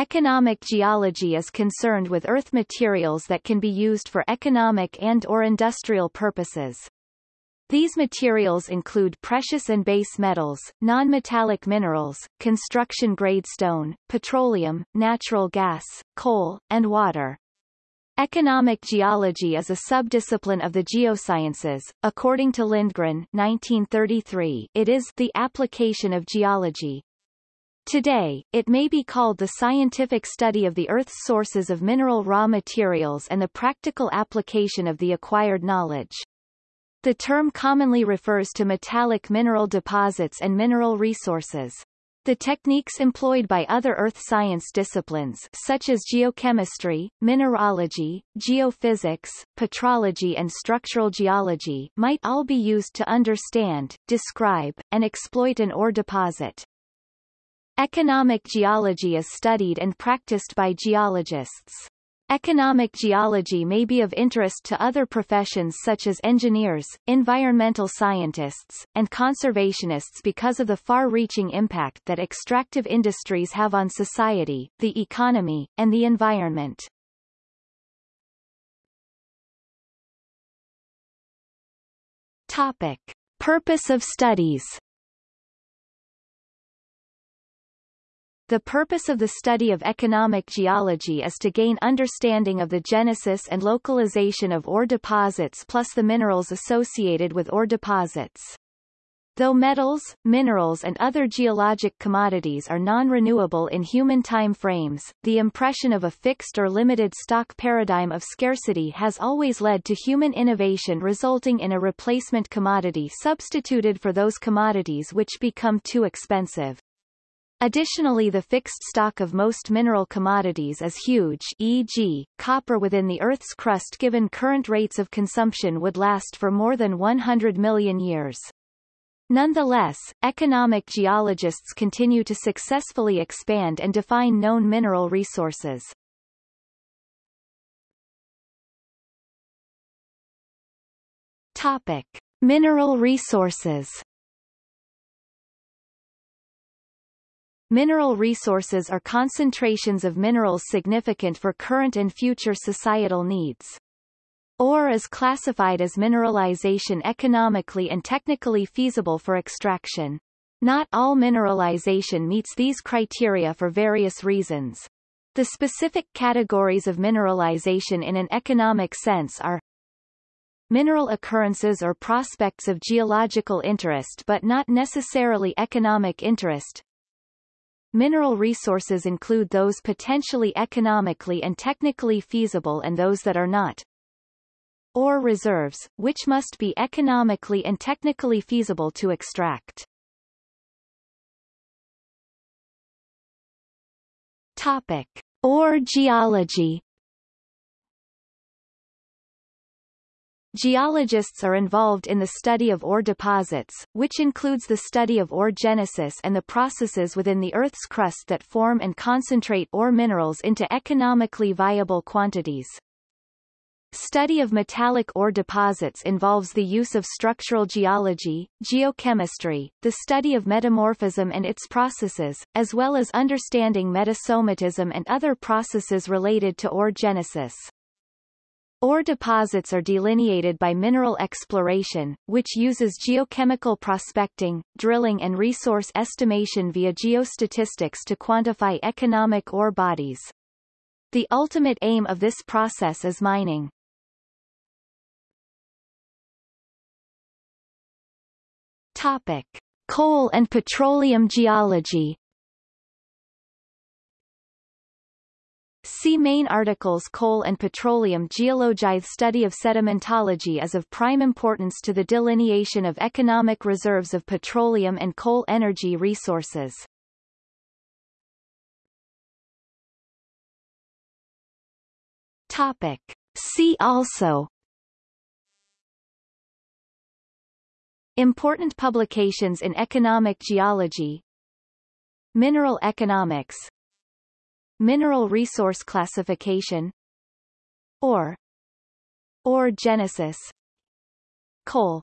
Economic geology is concerned with earth materials that can be used for economic and or industrial purposes. These materials include precious and base metals, non-metallic minerals, construction-grade stone, petroleum, natural gas, coal, and water. Economic geology is a subdiscipline of the geosciences. According to Lindgren 1933, it is the application of geology. Today, it may be called the scientific study of the Earth's sources of mineral raw materials and the practical application of the acquired knowledge. The term commonly refers to metallic mineral deposits and mineral resources. The techniques employed by other earth science disciplines such as geochemistry, mineralogy, geophysics, petrology and structural geology might all be used to understand, describe, and exploit an ore deposit. Economic geology is studied and practiced by geologists. Economic geology may be of interest to other professions such as engineers, environmental scientists, and conservationists because of the far-reaching impact that extractive industries have on society, the economy, and the environment. Topic. Purpose of studies The purpose of the study of economic geology is to gain understanding of the genesis and localization of ore deposits plus the minerals associated with ore deposits. Though metals, minerals and other geologic commodities are non-renewable in human time frames, the impression of a fixed or limited stock paradigm of scarcity has always led to human innovation resulting in a replacement commodity substituted for those commodities which become too expensive. Additionally the fixed stock of most mineral commodities is huge e.g., copper within the Earth's crust given current rates of consumption would last for more than 100 million years. Nonetheless, economic geologists continue to successfully expand and define known mineral resources. Topic. Mineral resources Mineral resources are concentrations of minerals significant for current and future societal needs. Ore is classified as mineralization economically and technically feasible for extraction. Not all mineralization meets these criteria for various reasons. The specific categories of mineralization in an economic sense are mineral occurrences or prospects of geological interest but not necessarily economic interest, Mineral resources include those potentially economically and technically feasible and those that are not. Ore reserves, which must be economically and technically feasible to extract. Topic. Ore geology Geologists are involved in the study of ore deposits, which includes the study of ore genesis and the processes within the Earth's crust that form and concentrate ore minerals into economically viable quantities. Study of metallic ore deposits involves the use of structural geology, geochemistry, the study of metamorphism and its processes, as well as understanding metasomatism and other processes related to ore genesis. Ore deposits are delineated by mineral exploration, which uses geochemical prospecting, drilling and resource estimation via geostatistics to quantify economic ore bodies. The ultimate aim of this process is mining. Topic. Coal and petroleum geology See main articles Coal and petroleum geology study of sedimentology is of prime importance to the delineation of economic reserves of petroleum and coal energy resources. Topic. See also Important publications in economic geology Mineral economics Mineral resource classification Ore Ore genesis Coal